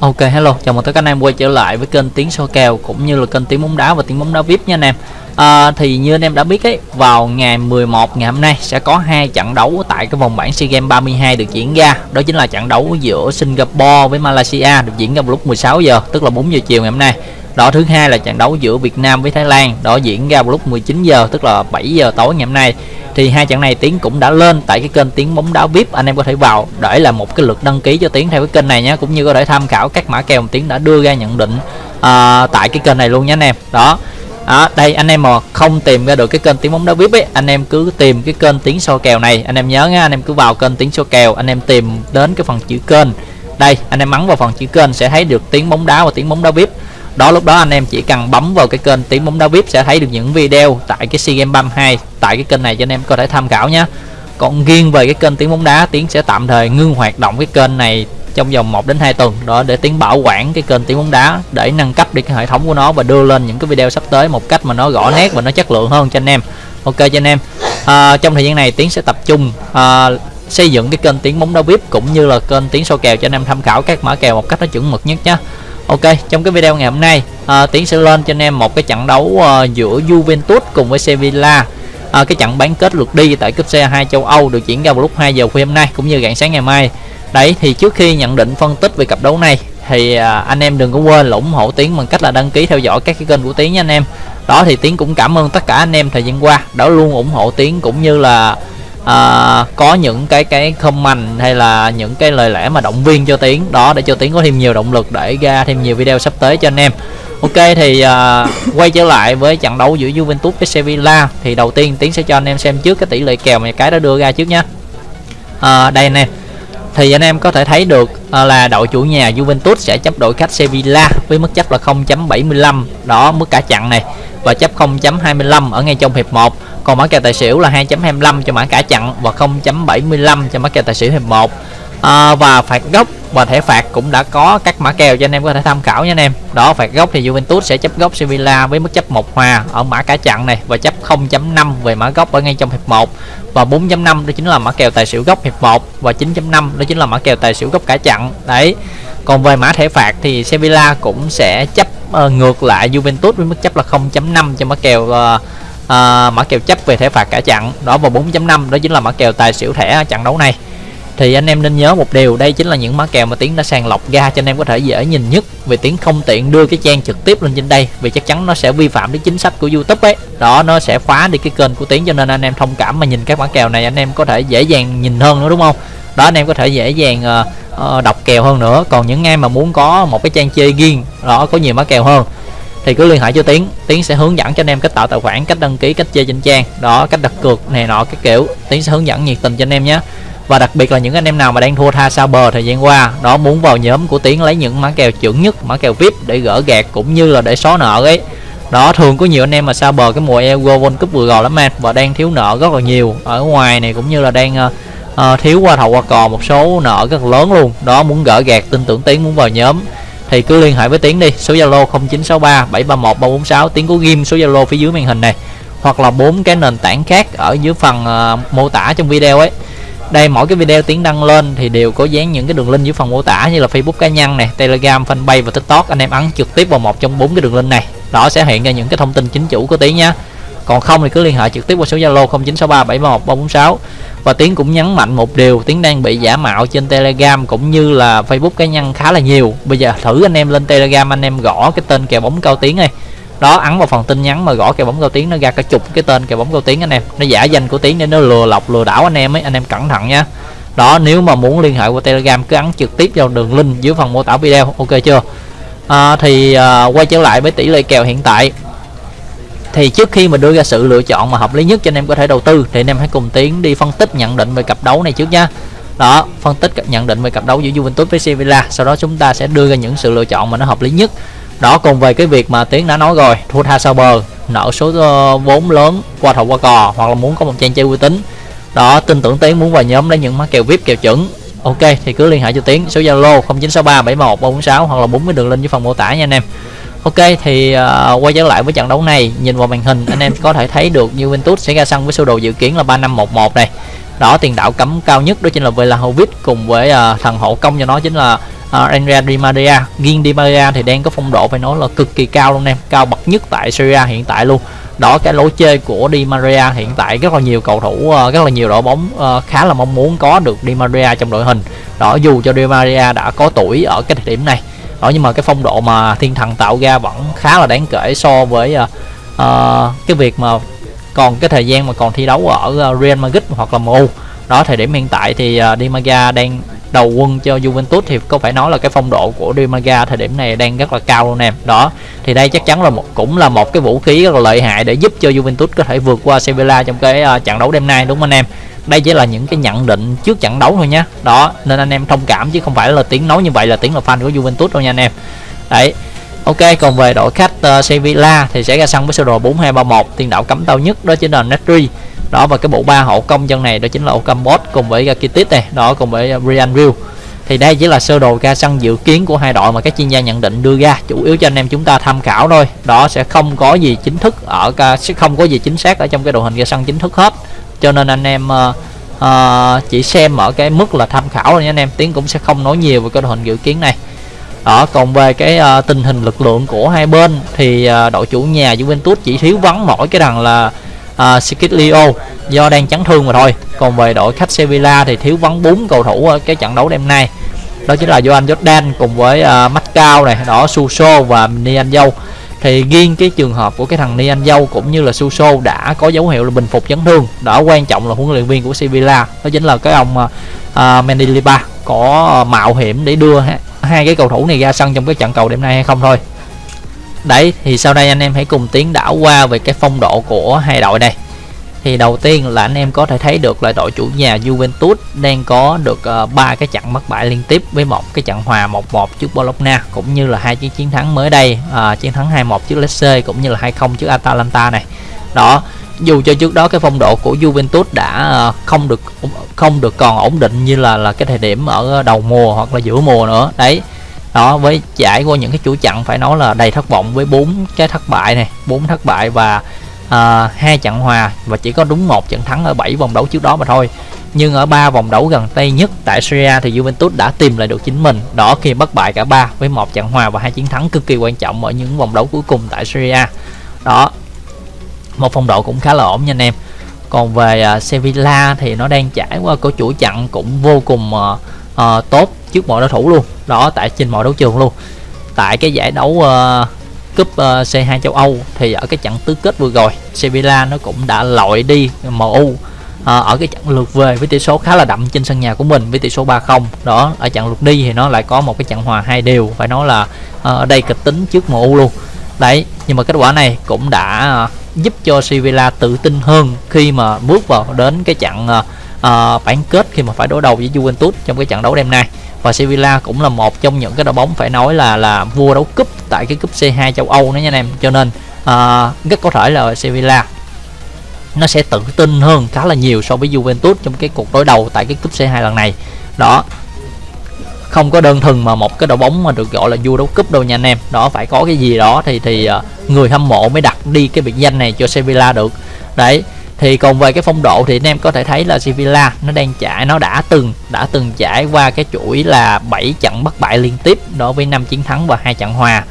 Ok hello, chào mừng tất cả anh em quay trở lại với kênh Tiếng soi Kèo cũng như là kênh Tiếng Bóng Đá và Tiếng Bóng Đá VIP nha anh em. À, Thì như anh em đã biết ấy, vào ngày 11 ngày hôm nay sẽ có hai trận đấu tại cái vòng bảng SEA Games 32 được diễn ra. Đó chính là trận đấu giữa Singapore với Malaysia được diễn ra vào lúc 16 giờ, tức là 4 giờ chiều ngày hôm nay đó thứ hai là trận đấu giữa Việt Nam với Thái Lan đó diễn ra vào lúc 19 giờ tức là 7 giờ tối ngày hôm nay. Thì hai trận này tiến cũng đã lên tại cái kênh tiếng bóng đá vip anh em có thể vào để là một cái lượt đăng ký cho tiến theo cái kênh này nhé cũng như có thể tham khảo các mã kèo tiến đã đưa ra nhận định uh, tại cái kênh này luôn nhé anh em. Đó. À, đây anh em mà không tìm ra được cái kênh tiếng bóng đá vip ấy anh em cứ tìm cái kênh tiếng so kèo này. Anh em nhớ nha anh em cứ vào kênh tiếng so kèo anh em tìm đến cái phần chữ kênh. Đây anh em ấn vào phần chữ kênh sẽ thấy được tiếng bóng đá và tiếng bóng đá vip đó lúc đó anh em chỉ cần bấm vào cái kênh tiếng bóng đá vip sẽ thấy được những video tại cái sea games 32 tại cái kênh này cho anh em có thể tham khảo nhé. Còn riêng về cái kênh tiếng bóng đá tiến sẽ tạm thời ngưng hoạt động cái kênh này trong vòng 1 đến 2 tuần. Đó để tiến bảo quản cái kênh tiếng bóng đá để nâng cấp đi cái hệ thống của nó và đưa lên những cái video sắp tới một cách mà nó rõ nét và nó chất lượng hơn cho anh em. Ok cho anh em. À, trong thời gian này tiến sẽ tập trung à, xây dựng cái kênh tiếng bóng đá vip cũng như là kênh tiếng soi kèo cho anh em tham khảo các mã kèo một cách nó chuẩn mực nhất nhé. Ok trong cái video ngày hôm nay à, Tiến sẽ lên cho anh em một cái trận đấu à, giữa Juventus cùng với Sevilla. À, cái trận bán kết lượt đi tại cúp C2 châu Âu được diễn ra vào lúc 2 giờ khuya hôm nay cũng như rạng sáng ngày mai. Đấy thì trước khi nhận định phân tích về cặp đấu này thì à, anh em đừng có quên là ủng hộ Tiến bằng cách là đăng ký theo dõi các cái kênh của Tiến nha anh em. Đó thì Tiến cũng cảm ơn tất cả anh em thời gian qua đã luôn ủng hộ Tiến cũng như là à, có những cái cái comment hay là những cái lời lẽ mà động viên cho tiến. Đó để cho tiến có thêm nhiều động lực để ra thêm nhiều video sắp tới cho anh em. Ok thì à, quay trở lại với trận đấu giữa Juventus với Sevilla. Thì đầu tiên tiến sẽ cho anh em xem trước cái tỷ lệ kèo mà cái đã đưa ra trước nhé à, đây anh em thì anh em có thể thấy được à, là đội chủ nhà Juventus sẽ chấp đội khách Sevilla với mức chấp là 0.75 đó mức cả chặn này. Và chấp 0.25 ở ngay trong hiệp 1 còn mã kèo tài xỉu là 2.25 cho mã cả chặn và 0.75 cho mã kèo tài xỉu hiệp 1 à, và phạt góc và thẻ phạt cũng đã có các mã kèo cho anh em có thể tham khảo nha anh em. Đó phạt góc thì Juventus sẽ chấp góc Sevilla với mức chấp một hòa ở mã cả chặn này và chấp 0.5 về mã góc ở ngay trong hiệp 1 và 4.5 đó chính là mã kèo tài xỉu góc hiệp 1 và 9.5 đó chính là mã kèo tài xỉu góc cả chặn. Đấy. Còn về mã thẻ phạt thì Sevilla cũng sẽ chấp uh, ngược lại Juventus với mức chấp là 0.5 cho mã kèo uh, à, mã kèo chấp về thẻ phạt cả chặn đó vào 4.5 đó chính là mã kèo tài xỉu thẻ trận đấu này. Thì anh em nên nhớ một điều đây chính là những mã kèo mà tiến đã sàng lọc ra cho anh em có thể dễ nhìn nhất vì tiến không tiện đưa cái trang trực tiếp lên trên đây vì chắc chắn nó sẽ vi phạm đến chính sách của youtube ấy. Đó nó sẽ khóa đi cái kênh của tiến cho nên anh em thông cảm mà nhìn các mã kèo này anh em có thể dễ dàng nhìn hơn nữa đúng không? Đó anh em có thể dễ dàng uh, uh, đọc kèo hơn nữa. Còn những em mà muốn có một cái trang chơi riêng đó có nhiều mã kèo hơn thì cứ liên hệ cho tiến. Tiến sẽ hướng dẫn cho anh em cách tạo tài khoản cách đăng ký cách chơi trên trang. Đó cách đặt cược này nọ cái kiểu. Tiến sẽ hướng dẫn nhiệt tình cho anh em nhé. Và đặc biệt là những anh em nào mà đang thua tha sao bờ thời gian qua đó muốn vào nhóm của tiến lấy những mã kèo chuẩn nhất mã kèo vip để gỡ gạt cũng như là để xóa nợ ấy. Đó thường có nhiều anh em mà sao bờ cái mùa Euro World Cup vừa rồi lắm em và đang thiếu nợ rất là nhiều. Ở ngoài này cũng như là đang uh, uh, thiếu qua thầu qua cò một số nợ rất là lớn luôn. Đó muốn gỡ gạt tin tưởng tiến muốn vào nhóm thì cứ liên hệ với tiến đi số zalo 0963 731 346 tiến có ghim số zalo phía dưới màn hình này. Hoặc là bốn cái nền tảng khác ở dưới phần uh, mô tả trong video ấy. Đây mỗi cái video tiến đăng lên thì đều có dán những cái đường link dưới phần mô tả như là facebook cá nhân này telegram fanpage và tiktok. Anh em ấn trực tiếp vào một trong bốn cái đường link này. Đó sẽ hiện ra những cái thông tin chính chủ của tiến nhé còn không thì cứ liên hệ trực tiếp qua số zalo 0963 731 346 và tiến cũng nhấn mạnh một điều tiến đang bị giả mạo trên telegram cũng như là facebook cá nhân khá là nhiều. Bây giờ thử anh em lên telegram anh em gõ cái tên kèo bóng cao tiến này đó ấn vào phần tin nhắn mà gõ kèo bóng cao tiến nó ra cả chục cái tên kèo bóng cao tiến anh em. Nó giả danh của tiến để nó lừa lọc lừa đảo anh em ấy anh em cẩn thận nha. Đó nếu mà muốn liên hệ qua telegram cứ ấn trực tiếp vào đường link dưới phần mô tả video ok chưa? À, thì à, quay trở lại với tỷ lệ kèo hiện tại thì trước khi mà đưa ra sự lựa chọn mà hợp lý nhất cho anh em có thể đầu tư, thì anh em hãy cùng tiến đi phân tích nhận định về cặp đấu này trước nha. Đó, phân tích nhận định về cặp đấu giữa Juventus với Sevilla. Sau đó chúng ta sẽ đưa ra những sự lựa chọn mà nó hợp lý nhất. Đó cùng về cái việc mà tiến đã nói rồi, thua tha sau bờ, nợ số ờ, vốn lớn qua thầu qua cò, hoặc là muốn có một trang chơi uy tín. Đó, tin tưởng tiến muốn vào nhóm lấy những mã kèo vip, kèo chuẩn. Ok, thì cứ liên hệ cho tiến, số zalo 0963 71 346 hoặc là bốn cái đường link dưới phần mô tả nha anh em. Ok thì uh, quay trở lại với trận đấu này. Nhìn vào màn hình anh em có thể thấy được Juventus sẽ ra sân với sơ đồ dự kiến là 3511 này. Đó tiền đạo cấm cao nhất đó chính là Vlahovic cùng với uh, thằng hộ công cho nó chính là ờ, Andrea Di Maria. Riêng Di Maria thì đang có phong độ phải nói là cực kỳ cao luôn em cao bậc nhất tại Serie A hiện tại luôn. Đó cái lối chơi của Di Maria hiện tại rất là nhiều cầu thủ rất là nhiều đội bóng khá là mong muốn có được Di Maria trong đội hình. Đó dù cho Di Maria đã có tuổi ở cái thời điểm này đó nhưng mà cái phong độ mà thiên thần tạo ra vẫn khá là đáng kể so với uh, uh, cái việc mà còn cái thời gian mà còn thi đấu ở Real Madrid hoặc là MU đó thời điểm hiện tại thì uh, Di Maria đang đầu quân cho Juventus thì có phải nói là cái phong độ của Di Maria thời điểm này đang rất là cao luôn em đó thì đây chắc chắn là một cũng là một cái vũ khí rất là lợi hại để giúp cho Juventus có thể vượt qua Sevilla trong cái uh, trận đấu đêm nay đúng không anh em? Đây chỉ là những cái nhận định trước trận đấu thôi nhé đó nên anh em thông cảm chứ không phải là tiếng nói như vậy là tiếng là fan của Juventus đâu nha anh em. Đấy Ok còn về đội khách uh, Sevilla thì sẽ ra sân với sơ đồ 4231 tiền đạo cấm tao nhất đó chính là Netri đó và cái bộ ba hậu công chân này đó chính là Ocampos cùng với Rakitic này đó cùng với uh, Brian Real thì đây chỉ là sơ đồ ra sân dự kiến của hai đội mà các chuyên gia nhận định đưa ra chủ yếu cho anh em chúng ta tham khảo thôi. Đó sẽ không có gì chính thức ở sẽ không có gì chính xác ở trong cái đồ hình ra sân chính thức hết. Cho nên anh em uh, uh, chỉ xem ở cái mức là tham khảo thôi nha anh em tiến cũng sẽ không nói nhiều về cái đồ hình dự kiến này. Đó còn về cái uh, tình hình lực lượng của hai bên thì uh, đội chủ nhà Juventus chỉ thiếu vắng mỗi cái thằng là À, uh, Skidlio do đang chấn thương mà thôi. Còn về đội khách Sevilla thì thiếu vắng bốn cầu thủ ở cái trận đấu đêm nay. Đó chính là Joan Jordan cùng với uh, Macau này đó Suso và Nian Dâu thì riêng cái trường hợp của cái thằng Nian Dâu cũng như là Suso đã có dấu hiệu là bình phục chấn thương. Đó quan trọng là huấn luyện viên của Sevilla. Đó chính là cái ông uh, Mendilibar có mạo hiểm để đưa hai cái cầu thủ này ra sân trong cái trận cầu đêm nay hay không thôi đấy thì sau đây anh em hãy cùng tiến đảo qua về cái phong độ của hai đội này. Thì đầu tiên là anh em có thể thấy được là đội chủ nhà Juventus đang có được ờ, ba uh, cái trận mất bại liên tiếp với một cái trận hòa 1-1 trước Bologna cũng như là hai chiến chiến thắng mới đây uh, chiến thắng 2-1 trước Lecce cũng như là 2-0 trước Atalanta này. Đó dù cho trước đó cái phong độ của Juventus đã uh, không được không được còn ổn định như là là cái thời điểm ở đầu mùa hoặc là giữa mùa nữa đấy đó với trải qua những cái chuỗi trận phải nói là đầy thất vọng với bốn cái thất bại này bốn thất bại và hai hai trận hòa và chỉ có đúng một trận thắng ở 7 vòng đấu trước đó mà thôi. Nhưng ở ba vòng đấu gần đây nhất tại Syria thì Juventus đã tìm lại được chính mình đó khi bất bại cả ba với một trận hòa và hai chiến thắng cực kỳ quan trọng ở những vòng đấu cuối cùng tại Syria đó một phong độ cũng khá là ổn nha anh em. Còn về uh, Sevilla thì nó đang trải qua cái chuỗi trận cũng vô cùng uh, uh, tốt trước mọi đối thủ luôn. Đó tại trên mọi đấu trường luôn. Tại cái giải đấu uh, cúp ờ, uh, C2 châu Âu thì ở cái trận tứ kết vừa rồi Sevilla nó cũng đã loại đi MU à, ờ, ở cái trận lượt về với tỷ số khá là đậm trên sân nhà của mình với tỷ số 3-0 đó ở trận lượt đi thì nó lại có một cái trận hòa hai đều phải nói là à, ở đây kịch tính trước MU luôn. Đấy nhưng mà kết quả này cũng đã giúp cho Sevilla tự tin hơn khi mà bước vào đến cái trận uh, bán kết khi mà phải đối đầu với Juventus trong cái trận đấu đêm nay và Sevilla cũng là một trong những cái đội bóng phải nói là là vua đấu cúp tại cái cúp C2 châu Âu nữa nha anh em. Cho nên à, rất có thể là Sevilla nó sẽ tự tin hơn khá là nhiều so với Juventus trong cái cuộc đối đầu tại cái cúp C2 lần này. Đó không có đơn thuần mà một cái đội bóng mà được gọi là vua đấu cúp đâu nha anh em. Đó phải có cái gì đó thì thì à, người hâm mộ mới đặt đi cái biệt danh này cho Sevilla được. Đấy thì còn về cái phong độ thì anh em có thể thấy là Sevilla nó đang trải nó đã từng đã từng trải qua cái chuỗi là 7 trận bất bại liên tiếp đối với 5 chiến thắng và hai trận hòa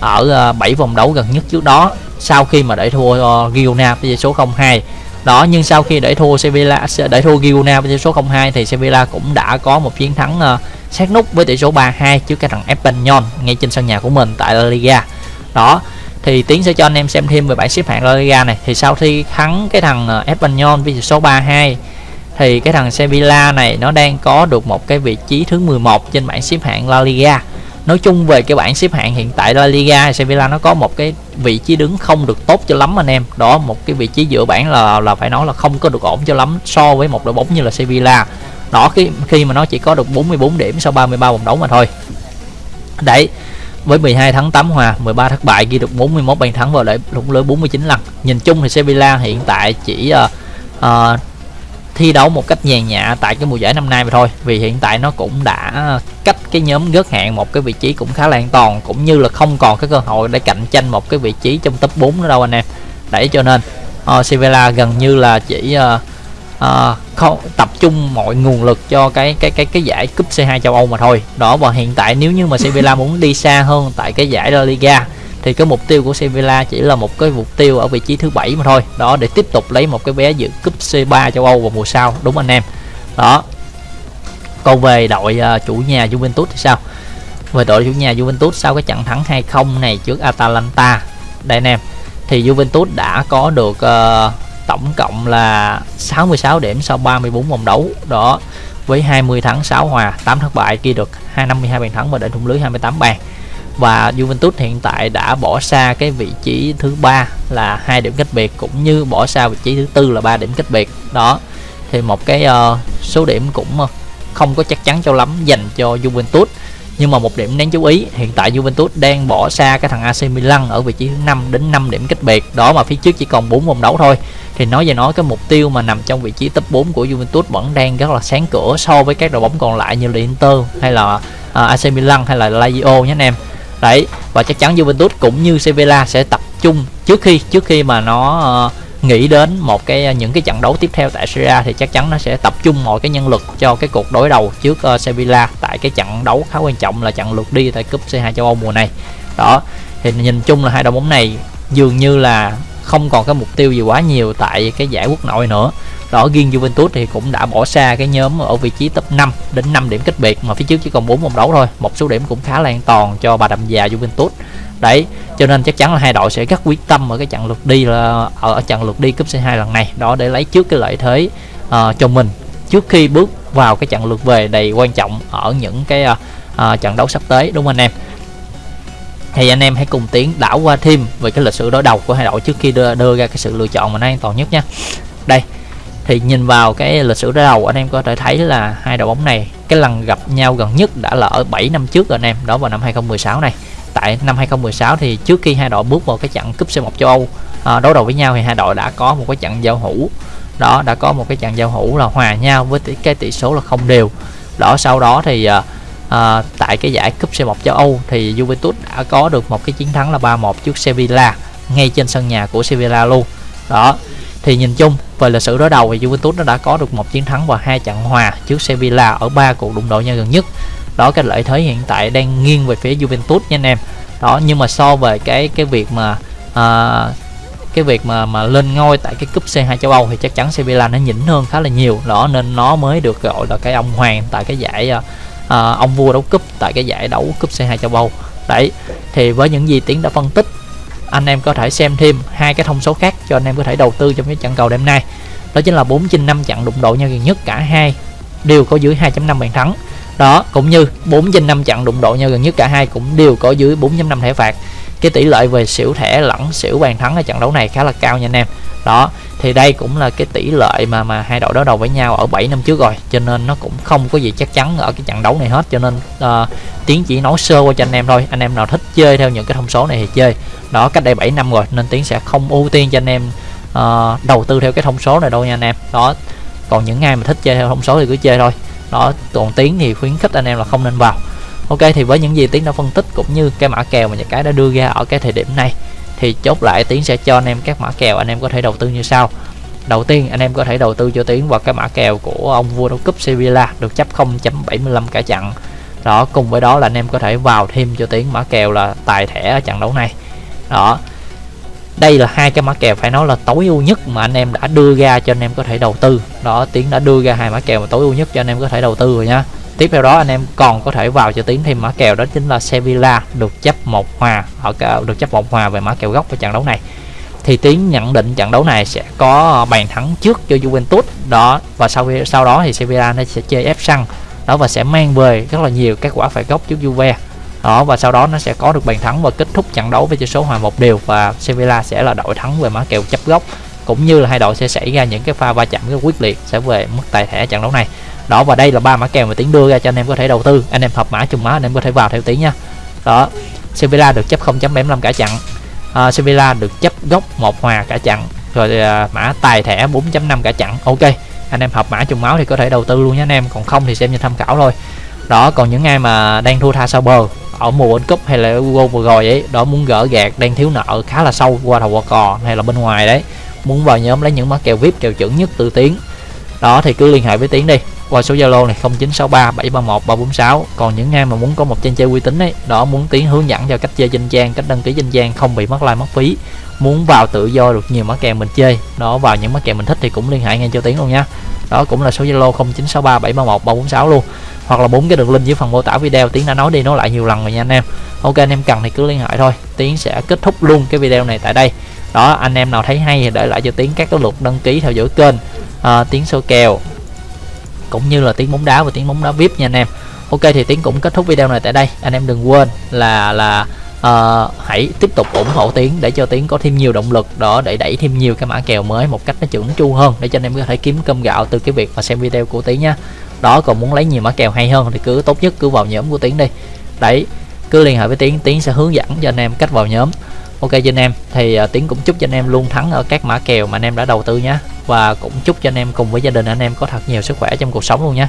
ở ờ, 7 vòng đấu gần nhất trước đó. Sau khi mà để thua uh, Girona với số 0-2 đó nhưng sau khi để thua Sevilla để thua Girona với tỷ số 0-2 thì Sevilla cũng đã có một chiến thắng uh, sát nút với tỷ số 3-2 trước cái thằng Espanyol ngay trên sân nhà của mình tại La Liga. Đó thì tiến sẽ cho anh em xem thêm về bảng xếp hạng La Liga này. Thì sau khi thắng cái thằng ờ, Espanyol với số 32 thì cái thằng Sevilla này nó đang có được một cái vị trí thứ 11 trên bảng xếp hạng La Liga. Nói chung về cái bảng xếp hạng hiện tại La Liga Sevilla nó có một cái vị trí đứng không được tốt cho lắm anh em. Đó, một cái vị trí giữa bảng là là phải nói là không có được ổn cho lắm so với một đội bóng như là Sevilla. Đó, khi khi mà nó chỉ có được 44 điểm sau 33 vòng đấu mà thôi. Đấy với 12 thắng 8 hòa 13 thất bại ghi được 41 bàn thắng vào để lũng lưới 49 lần. Nhìn chung thì Sevilla hiện tại chỉ uh, uh, thi đấu một cách nhàn nhã tại cái mùa giải năm nay mà thôi. Vì hiện tại nó cũng đã cách cái nhóm gớt hạng một cái vị trí cũng khá là an toàn cũng như là không còn cái cơ hội để cạnh tranh một cái vị trí trong top 4 nữa đâu anh em. Để cho nên uh, Sevilla gần như là chỉ uh, uh, không tập trung mọi nguồn lực cho cái cái cái cái giải cúp C2 châu Âu mà thôi. Đó và hiện tại nếu như mà Sevilla muốn đi xa hơn tại cái giải La Liga thì cái mục tiêu của Sevilla chỉ là một cái mục tiêu ở vị trí thứ bảy mà thôi. Đó để tiếp tục lấy một cái vé dự cúp C3 châu Âu vào mùa sau. Đúng anh em. Đó. Còn về đội uh, chủ nhà Juventus thì sao? Về đội chủ nhà Juventus sau cái trận thắng 2-0 này trước Atalanta. Đây anh em. Thì Juventus đã có được uh, tổng cộng là 66 điểm sau 34 vòng đấu đó với 20 thắng 6 hòa 8 thất bại ghi được 252 bàn thắng và để thủng lưới 28 bàn. Và Juventus hiện tại đã bỏ xa cái vị trí thứ ba là hai điểm cách biệt cũng như bỏ xa vị trí thứ tư là ba điểm cách biệt. Đó thì một cái uh, số điểm cũng không có chắc chắn cho lắm dành cho Juventus nhưng mà một điểm đáng chú ý hiện tại Juventus đang bỏ xa cái thằng AC Milan ở vị trí thứ 5 đến 5 điểm cách biệt. Đó mà phía trước chỉ còn 4 vòng đấu thôi. Thì nói về nói cái mục tiêu mà nằm trong vị trí top 4 của Juventus vẫn đang rất là sáng cửa so với các đội bóng còn lại như là Inter hay là à, AC Milan hay là Lazio nhé anh em. Đấy và chắc chắn Juventus cũng như Sevilla sẽ tập trung trước khi trước khi mà nó uh, nghĩ đến một cái à, những cái trận đấu tiếp theo tại Serie A thì chắc chắn nó sẽ tập trung mọi cái nhân lực cho cái cuộc đối đầu trước uh, Sevilla tại cái trận đấu khá quan trọng là trận lượt đi tại cúp C2 châu Âu mùa này. Đó thì nhìn chung là hai đội bóng này dường như là không còn cái mục tiêu gì quá nhiều tại cái giải quốc nội nữa. Đó riêng Juventus thì cũng đã bỏ xa cái nhóm ở vị trí top 5 đến 5 điểm cách biệt mà phía trước chỉ còn 4 vòng đấu thôi. Một số điểm cũng khá là an toàn cho bà đậm già Juventus đấy cho nên chắc chắn là hai đội sẽ rất quyết tâm ở cái trận lượt đi là ở trận lượt đi cúp C2 lần này. Đó để lấy trước cái lợi thế uh, cho mình. Trước khi bước vào cái trận lượt về đầy quan trọng ở những cái uh, uh, trận đấu sắp tới đúng không anh em? Thì anh em hãy cùng tiến đảo qua thêm về cái lịch sử đối đầu của hai đội trước khi đưa, đưa ra cái sự lựa chọn mà nó an toàn nhất nha. Đây thì nhìn vào cái lịch sử đối đầu anh em có thể thấy là hai đội bóng này cái lần gặp nhau gần nhất đã là ở 7 năm trước rồi anh em đó vào năm 2016 này tại năm 2016 thì trước khi hai đội bước vào cái trận cúp C1 châu Âu à, đối đầu với nhau thì hai đội đã có một cái trận giao hữu. Đó đã có một cái trận giao hữu là hòa nhau với tỷ, cái tỷ số là không đều. Đó sau đó thì à, à, tại cái giải cúp C1 châu Âu thì Juventus đã có được một cái chiến thắng là 3-1 trước Sevilla ngay trên sân nhà của Sevilla luôn. Đó thì nhìn chung về lịch sử đối đầu thì Juventus nó đã có được một chiến thắng và hai trận hòa trước Sevilla ở ba cuộc đụng độ nhau gần nhất đó cái lợi thế hiện tại đang nghiêng về phía Juventus nha anh em. Đó nhưng mà so về cái cái việc mà à, cái việc mà mà lên ngôi tại cái cúp C2 châu Âu thì chắc chắn Sevilla nó nhỉnh hơn khá là nhiều. Đó nên nó mới được gọi là cái ông hoàng tại cái giải à, à ông vua đấu cúp tại cái giải đấu cúp C2 châu Âu. Đấy thì với những gì tiến đã phân tích anh em có thể xem thêm hai cái thông số khác cho anh em có thể đầu tư trong cái trận cầu đêm nay. Đó chính là 4 trên 5 trận đụng độ nhau gần nhất cả hai đều có dưới 2.5 bàn thắng đó cũng như 4 trên 5 trận đụng độ nhau gần nhất cả hai cũng đều có dưới 4.5 thẻ phạt. Cái tỷ lệ về xỉu thẻ lẫn xỉu bàn thắng ở trận đấu này khá là cao nha anh em. Đó thì đây cũng là cái tỷ lệ mà mà hai đội đối đầu với nhau ở 7 năm trước rồi cho nên nó cũng không có gì chắc chắn ở cái trận đấu này hết cho nên ờ, uh, tiến chỉ nói sơ qua cho anh em thôi. Anh em nào thích chơi theo những cái thông số này thì chơi. Đó cách đây 7 năm rồi nên tiến sẽ không ưu tiên cho anh em uh, đầu tư theo cái thông số này đâu nha anh em. Đó còn những ai mà thích chơi theo thông số thì cứ chơi thôi đó, còn tiến thì khuyến khích anh em là không nên vào. Ok, thì với những gì tiến đã phân tích cũng như cái mã kèo mà nhà cái đã đưa ra ở cái thời điểm này, thì chốt lại tiến sẽ cho anh em các mã kèo, anh em có thể đầu tư như sau. Đầu tiên, anh em có thể đầu tư cho tiến vào cái mã kèo của ông vua đấu cúp Sevilla, được chấp 0.75 cả trận. Đó, cùng với đó là anh em có thể vào thêm cho tiến mã kèo là tài thẻ ở trận đấu này. Đó đây là hai cái mã kèo phải nói là tối ưu nhất mà anh em đã đưa ra cho anh em có thể đầu tư. Đó, tiến đã đưa ra hai mã kèo mà tối ưu nhất cho anh em có thể đầu tư rồi nha. Tiếp theo đó, anh em còn có thể vào cho tiến thêm mã kèo, đó chính là Sevilla được chấp một hòa, ở được chấp một hòa về mã kèo gốc của trận đấu này. Thì tiến nhận định trận đấu này sẽ có bàn thắng trước cho Juventus. Đó, và sau sau đó thì Sevilla nó sẽ chơi ép săn đó, và sẽ mang về rất là nhiều các quả phải gốc trước Juve đó và sau đó nó sẽ có được bàn thắng và kết thúc trận đấu với tỷ số hòa một đều. Và Sevilla sẽ là đội thắng về mã kèo chấp gốc. Cũng như là hai đội sẽ xảy ra những cái pha va chạm rất quyết liệt sẽ về mức tài thẻ trận đấu này. Đó và đây là ba mã kèo mà tiến đưa ra cho anh em có thể đầu tư. Anh em hợp mã trùng mã anh em có thể vào theo tiến nha. Đó Sevilla được chấp 0.75 cả trận. Uh, Sevilla được chấp gốc một hòa cả trận. Rồi uh, mã tài thẻ 4.5 cả trận. Ok anh em hợp mã trùng máu thì có thể đầu tư luôn nhé anh em. Còn không thì xem như tham khảo thôi. Đó còn những ai mà đang thua tha sau bờ ở mùa World Cup hay là Euro vừa rồi ấy, đó muốn gỡ gạt đang thiếu nợ khá là sâu qua đầu qua cò hay là bên ngoài đấy. Muốn vào nhóm lấy những mã kèo vip kèo chuẩn nhất từ tiến. Đó, thì cứ liên hệ với tiến đi, qua số zalo này 0963 731 346 còn những ai mà muốn có một trang chơi uy tín ấy, đó muốn tiến hướng dẫn cho cách chơi trên trang, cách đăng ký trên trang, không bị mất like, mất phí. Muốn vào tự do được nhiều mã kèo mình chơi, đó, vào những mã kèo mình thích thì cũng liên hệ ngay cho tiến luôn nha. Đó, cũng là số zalo 0963 731 346 luôn hoặc là bốn cái đường link dưới phần mô tả video. Tiến đã nói đi nói lại nhiều lần rồi nha anh em. Ok anh em cần thì cứ liên hệ thôi. Tiến sẽ kết thúc luôn cái video này tại đây. Đó anh em nào thấy hay thì để lại cho tiến các cái luật đăng ký theo dõi kênh. À, tiến số kèo. Cũng như là tiếng bóng đá và tiếng bóng đá vip nha anh em. Ok thì tiến cũng kết thúc video này tại đây. Anh em đừng quên là là uh, hãy tiếp tục ủng hộ tiến để cho tiến có thêm nhiều động lực đó để đẩy thêm nhiều cái mã kèo mới một cách nó chuẩn chu hơn để cho anh em có thể kiếm cơm gạo từ cái việc mà xem video của tiến nha đó còn muốn lấy nhiều mã kèo hay hơn thì cứ tốt nhất cứ vào nhóm của tiến đi. Đấy cứ liên hệ với tiến tiến sẽ hướng dẫn cho anh em cách vào nhóm. Ok cho anh em. Thì uh, tiến cũng chúc cho anh em luôn thắng ở các mã kèo mà anh em đã đầu tư nhé. Và cũng chúc cho anh em cùng với gia đình anh em có thật nhiều sức khỏe trong cuộc sống luôn nhé.